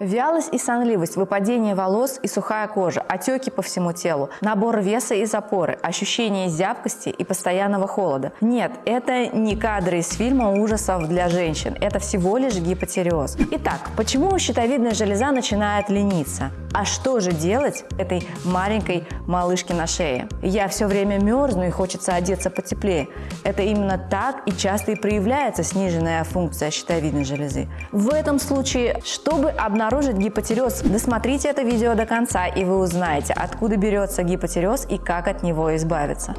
Вялость и сонливость, выпадение волос и сухая кожа, отеки по всему телу, набор веса и запоры, ощущение зябкости и постоянного холода. Нет, это не кадры из фильма ужасов для женщин, это всего лишь гипотереоз. Итак, почему щитовидная железа начинает лениться? А что же делать этой маленькой малышке на шее? Я все время мерзну и хочется одеться потеплее. Это именно так и часто и проявляется сниженная функция щитовидной железы. В этом случае, чтобы обнаружить обнаружить гипотереоз, досмотрите это видео до конца, и вы узнаете, откуда берется гипотереоз и как от него избавиться.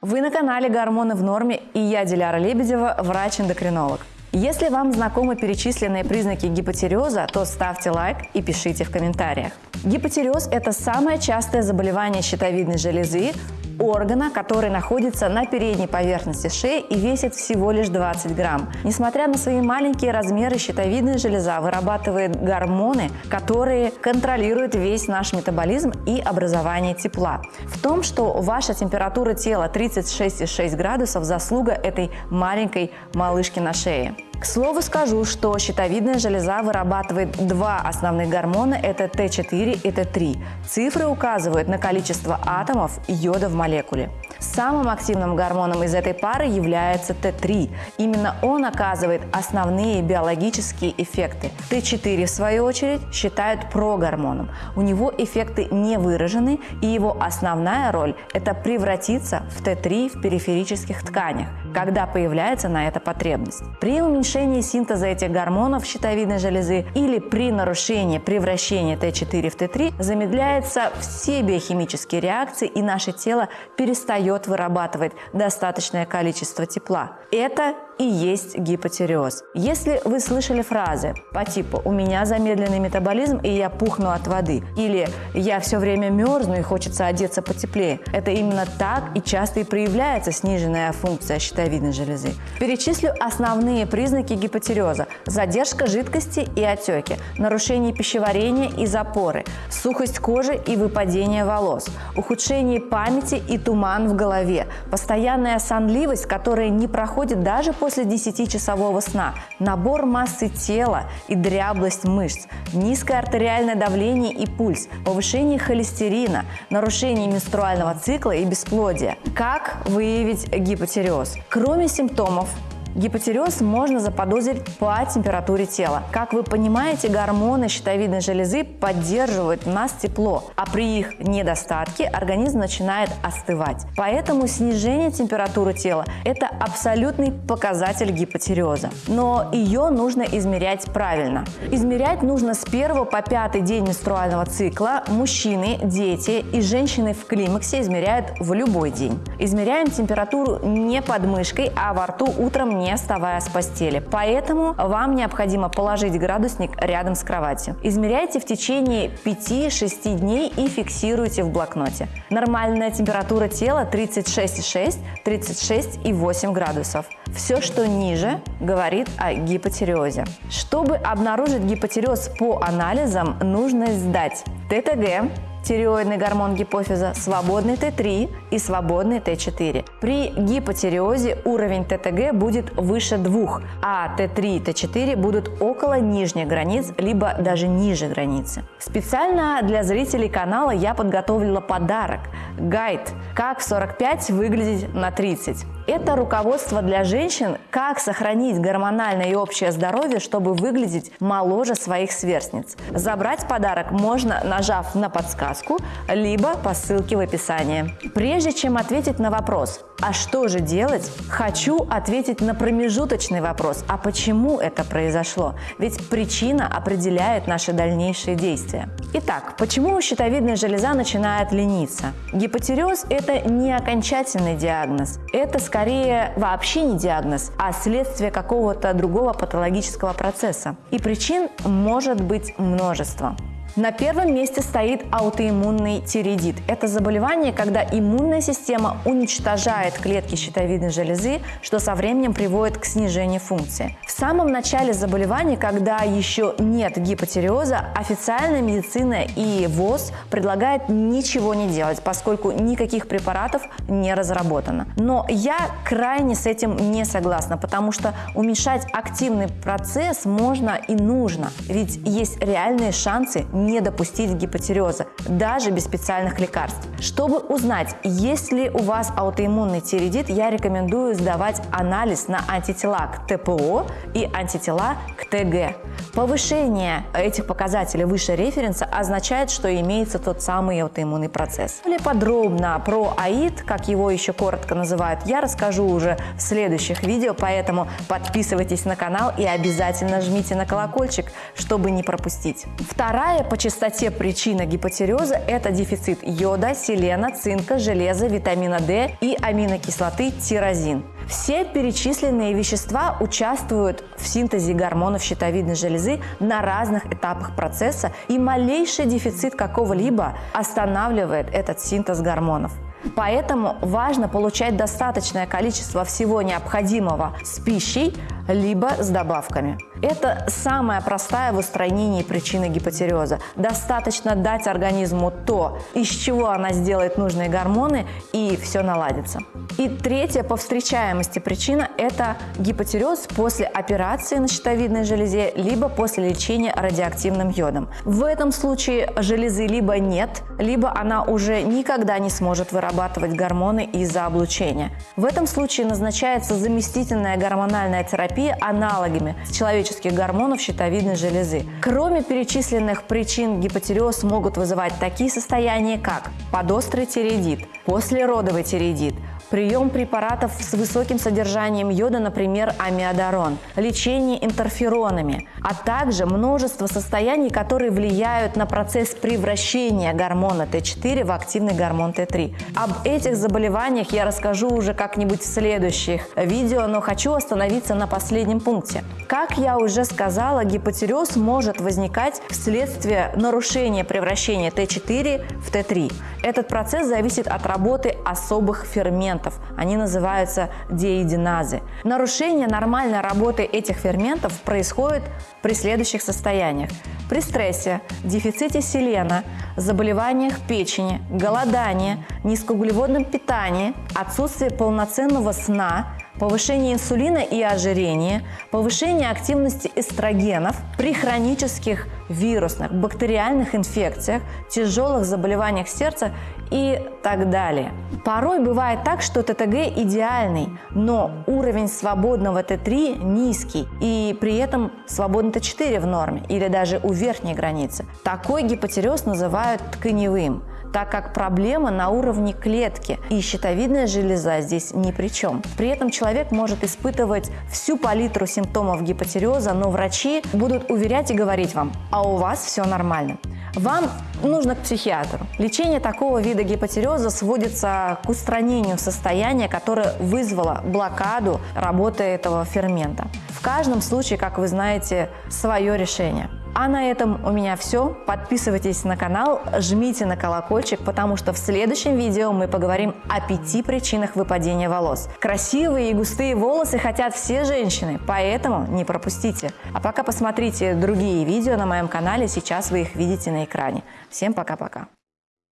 Вы на канале «Гормоны в норме» и я, Диляра Лебедева, врач-эндокринолог. Если вам знакомы перечисленные признаки гипотереоза, то ставьте лайк и пишите в комментариях. Гипотереоз – это самое частое заболевание щитовидной железы органа, который находится на передней поверхности шеи и весит всего лишь 20 грамм. Несмотря на свои маленькие размеры, щитовидная железа вырабатывает гормоны, которые контролируют весь наш метаболизм и образование тепла. В том, что ваша температура тела 36,6 градусов – заслуга этой маленькой малышки на шее. К слову скажу, что щитовидная железа вырабатывает два основных гормона – это Т4 и Т3. Цифры указывают на количество атомов йода в молекуле. Самым активным гормоном из этой пары является Т3. Именно он оказывает основные биологические эффекты. Т4, в свою очередь, считают прогормоном. У него эффекты не выражены, и его основная роль – это превратиться в Т3 в периферических тканях, когда появляется на это потребность. При уменьшении синтеза этих гормонов щитовидной железы или при нарушении превращения Т4 в Т3 замедляются все биохимические реакции, и наше тело перестает вырабатывать достаточное количество тепла. Это и есть гипотереоз. Если вы слышали фразы по типу «у меня замедленный метаболизм и я пухну от воды» или «я все время мерзну и хочется одеться потеплее», это именно так и часто и проявляется сниженная функция щитовидной железы. Перечислю основные признаки гипотереоза – задержка жидкости и отеки, нарушение пищеварения и запоры, сухость кожи и выпадение волос, ухудшение памяти и туман в голове, постоянная сонливость, которая не проходит даже после после 10-часового сна, набор массы тела и дряблость мышц, низкое артериальное давление и пульс, повышение холестерина, нарушение менструального цикла и бесплодие. Как выявить гипотереоз? Кроме симптомов Гипотереоз можно заподозрить по температуре тела. Как вы понимаете, гормоны щитовидной железы поддерживают в нас тепло, а при их недостатке организм начинает остывать. Поэтому снижение температуры тела – это абсолютный показатель гипотереоза. Но ее нужно измерять правильно. Измерять нужно с 1 по 5 день менструального цикла. Мужчины, дети и женщины в климаксе измеряют в любой день. Измеряем температуру не под мышкой, а во рту утром не вставая с постели. Поэтому вам необходимо положить градусник рядом с кроватью. Измеряйте в течение 5-6 дней и фиксируйте в блокноте. Нормальная температура тела 36,6-36,8 градусов. Все, что ниже, говорит о гипотереозе. Чтобы обнаружить гипотереоз по анализам, нужно сдать ТТГ, тиреоидный гормон гипофиза, свободный Т3 и свободный Т4. При гипотиреозе уровень ТТГ будет выше 2, а Т3 и Т4 будут около нижних границ, либо даже ниже границы. Специально для зрителей канала я подготовила подарок – гайд «Как в 45 выглядеть на 30». Это руководство для женщин, как сохранить гормональное и общее здоровье, чтобы выглядеть моложе своих сверстниц. Забрать подарок можно, нажав на подсказку, либо по ссылке в описании. Прежде чем ответить на вопрос «А что же делать?», хочу ответить на промежуточный вопрос «А почему это произошло?». Ведь причина определяет наши дальнейшие действия. Итак, почему щитовидная железа начинает лениться? Гипотереоз – это не окончательный диагноз. Это, скорее скорее вообще не диагноз, а следствие какого-то другого патологического процесса. И причин может быть множество. На первом месте стоит аутоиммунный тиреидит. Это заболевание, когда иммунная система уничтожает клетки щитовидной железы, что со временем приводит к снижению функции. В самом начале заболевания, когда еще нет гипотериоза, официальная медицина и ВОЗ предлагает ничего не делать, поскольку никаких препаратов не разработано. Но я крайне с этим не согласна, потому что уменьшать активный процесс можно и нужно, ведь есть реальные шансы не допустить гипотериоза, даже без специальных лекарств. Чтобы узнать, есть ли у вас аутоиммунный тиреидит, я рекомендую сдавать анализ на антитела к ТПО и антитела к ТГ. Повышение этих показателей выше референса означает, что имеется тот самый аутоиммунный процесс. Более подробно про АИД, как его еще коротко называют, я расскажу уже в следующих видео, поэтому подписывайтесь на канал и обязательно жмите на колокольчик, чтобы не пропустить. Вторая по частоте причина гипотериоза – это дефицит йода, селена, цинка, железа, витамина D и аминокислоты тирозин. Все перечисленные вещества участвуют в синтезе гормонов щитовидной железы на разных этапах процесса, и малейший дефицит какого-либо останавливает этот синтез гормонов. Поэтому важно получать достаточное количество всего необходимого с пищей, либо с добавками. Это самая простая в устранении причины гипотериоза. Достаточно дать организму то, из чего она сделает нужные гормоны, и все наладится. И третья по встречаемости причина – это гипотериоз после операции на щитовидной железе, либо после лечения радиоактивным йодом. В этом случае железы либо нет, либо она уже никогда не сможет вырабатывать гормоны из-за облучения. В этом случае назначается заместительная гормональная терапия аналогами человеческих гормонов щитовидной железы. Кроме перечисленных причин гипотериоз могут вызывать такие состояния, как подострый тиреидит, послеродовый тиреидит, прием препаратов с высоким содержанием йода, например, амиодарон, лечение интерферонами, а также множество состояний, которые влияют на процесс превращения гормона Т4 в активный гормон Т3. Об этих заболеваниях я расскажу уже как-нибудь в следующих видео, но хочу остановиться на последнем пункте. Как я уже сказала, гипотереоз может возникать вследствие нарушения превращения Т4 в Т3. Этот процесс зависит от работы особых ферментов. Они называются диэдиназы. Нарушение нормальной работы этих ферментов происходит при следующих состояниях. При стрессе, дефиците селена, заболеваниях печени, голодании, низкоуглеводном питании, отсутствии полноценного сна, повышение инсулина и ожирение, повышение активности эстрогенов при хронических вирусных, бактериальных инфекциях, тяжелых заболеваниях сердца и так далее. Порой бывает так, что ТТГ идеальный, но уровень свободного Т3 низкий, и при этом свободный Т4 в норме или даже у верхней границы. Такой гипотереоз называют тканевым так как проблема на уровне клетки, и щитовидная железа здесь ни при чем. При этом человек может испытывать всю палитру симптомов гипотериоза, но врачи будут уверять и говорить вам, а у вас все нормально. Вам нужно к психиатру. Лечение такого вида гипотериоза сводится к устранению состояния, которое вызвало блокаду работы этого фермента. В каждом случае, как вы знаете, свое решение. А на этом у меня все. Подписывайтесь на канал, жмите на колокольчик, потому что в следующем видео мы поговорим о пяти причинах выпадения волос. Красивые и густые волосы хотят все женщины, поэтому не пропустите. А пока посмотрите другие видео на моем канале, сейчас вы их видите на экране. Всем пока-пока.